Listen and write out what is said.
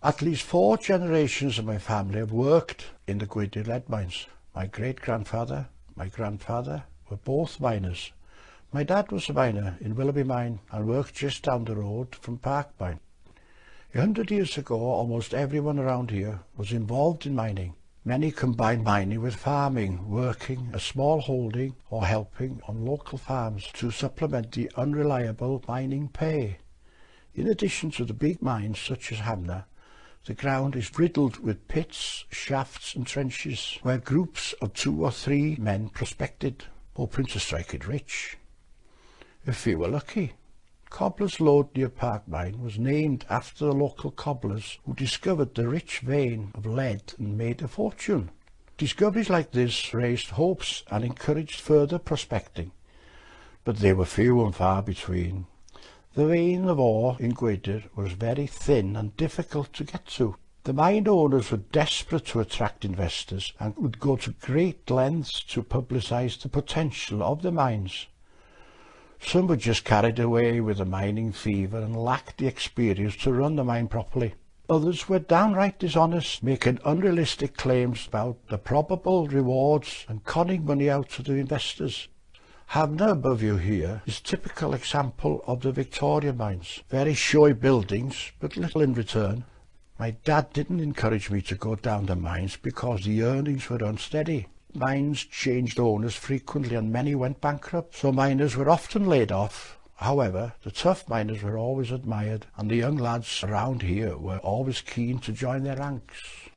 At least four generations of my family have worked in the Gwydir lead mines. My great-grandfather, my grandfather were both miners. My dad was a miner in Willoughby Mine and worked just down the road from Park Mine. A hundred years ago, almost everyone around here was involved in mining. Many combined mining with farming, working a small holding or helping on local farms to supplement the unreliable mining pay. In addition to the big mines such as Hafna, the ground is riddled with pits, shafts and trenches where groups of two or three men prospected, hoping to strike it rich. If few were lucky. Cobbler's Lode near Park Mine was named after the local cobblers who discovered the rich vein of lead and made a fortune. Discoveries like this raised hopes and encouraged further prospecting, but they were few and far between. The vein of ore in Gwaedr was very thin and difficult to get to. The mine owners were desperate to attract investors and would go to great lengths to publicize the potential of the mines. Some were just carried away with the mining fever and lacked the experience to run the mine properly. Others were downright dishonest, making unrealistic claims about the probable rewards and conning money out to the investors. Hafna above you here is typical example of the Victorian mines. Very showy buildings, but little in return. My dad didn't encourage me to go down the mines because the earnings were unsteady. Mines changed owners frequently and many went bankrupt, so miners were often laid off. However, the tough miners were always admired and the young lads around here were always keen to join their ranks.